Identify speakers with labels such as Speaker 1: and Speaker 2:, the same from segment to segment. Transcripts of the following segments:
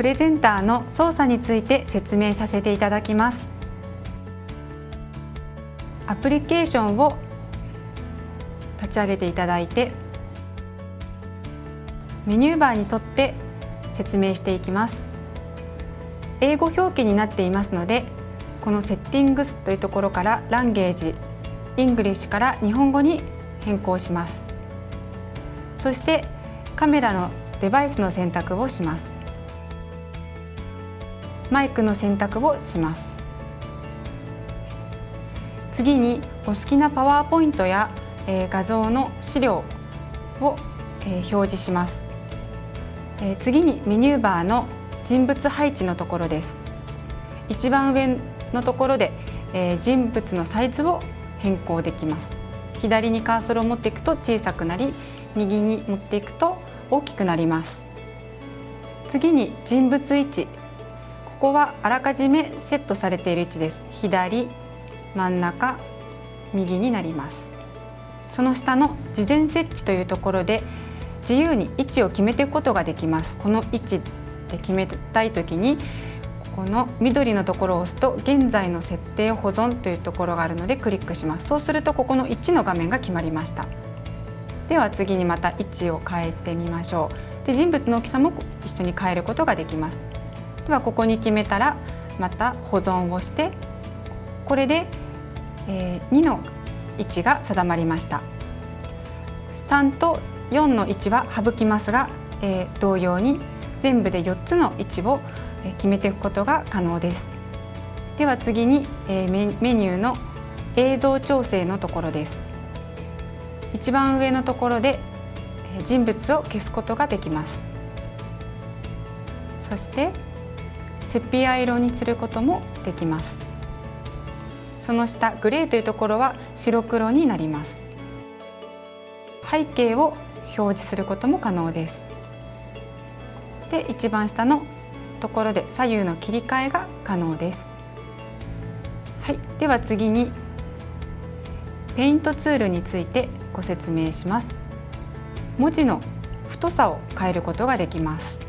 Speaker 1: プレゼンターの操作について説明させていただきます。アプリケーションを立ち上げていただいてメニューバーに沿って説明していきます。英語表記になっていますのでこの Settings というところから Language English から日本語に変更します。そしてカメラのデバイスの選択をします。マイクの選択をします。次にお好きなパワーポイントや、え画像の資料を、え表示します、え次にメニューバーの人物配置のところです。一番上のところで、え人物のサイズを変更できます。左にカーソルを持っていくと小さくなり右に持っていくと大きくなります。次に人物位置。ここはあらかじめセットされている位置です。左真ん中右になります。その下の事前設置というところで自由に位置を決めていくことができます。この位置で決めたい時にこの緑のところを押すと現在の設定保存というところがあるのでクリックします。そうするとここの1の画面が決まりました。では次にまた位置を変えてみましょう。で人物の大きさも一緒に変えることができます。ではここに決めたらまた保存をしてこれで、え2の位置が定まりました。3と4の位置は省きますが、え同様に全部で4つの位置を決めていくことが可能です。では次にメニューの映像調整のところです。一番上のところで人物を消すことができます。そしてセピア色にすることもできますその下グレーというところは白黒になります背景を表示することも可能ですで一番下のところで左右の切り替えが可能です。はい、では次にペイントツールについてご説明します。文字の太さを変えることができます。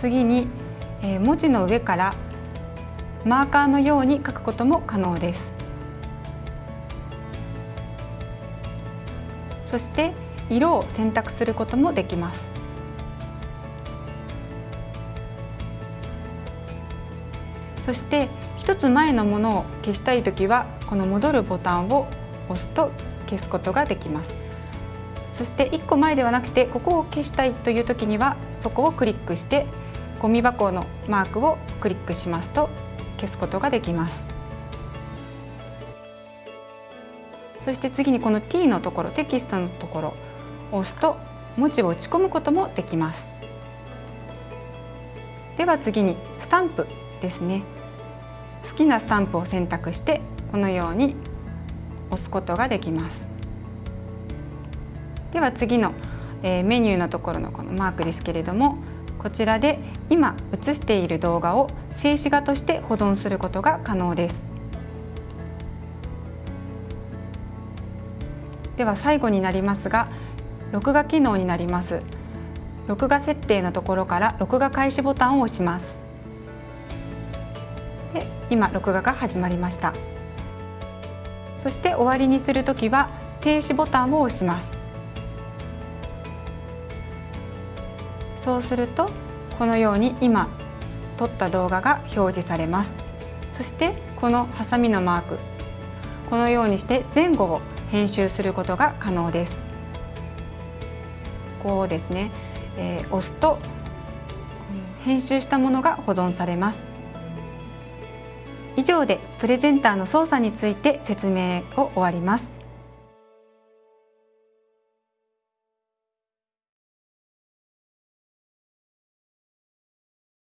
Speaker 1: 次に文字の上からマーカーのように書くことも可能です。そして色を選択することもできますそして一つ前のものを消したいときはこの戻るボタンを押すと消すことができますそして1個前ではなくてここを消したいという時にはそこをクリックしてゴミ箱のマークをクリックしますと消すことができます。そして次にこの T のところテキストのところを押すと文字を打ち込むこともできます。では次にスタンプですね。好きなスタンプを選択してこのように押すことができます。では次の、えメニューのところのこのマークですけれどもこちらで今映している動画を静止画として保存することが可能です。では最後になりますが録画機能になります。録画設定のところから録画開始ボタンを押します。で今録画が始まりました。そして終わりにするときは停止ボタンを押します。そうするとこのように今撮った動画が表示されますそしてこのハサミのマークこのようにして前後を編集することが可能です。こうですね、えー、押すと編集したものが保存されます。以上でプレゼンターの操作について説明を終わります。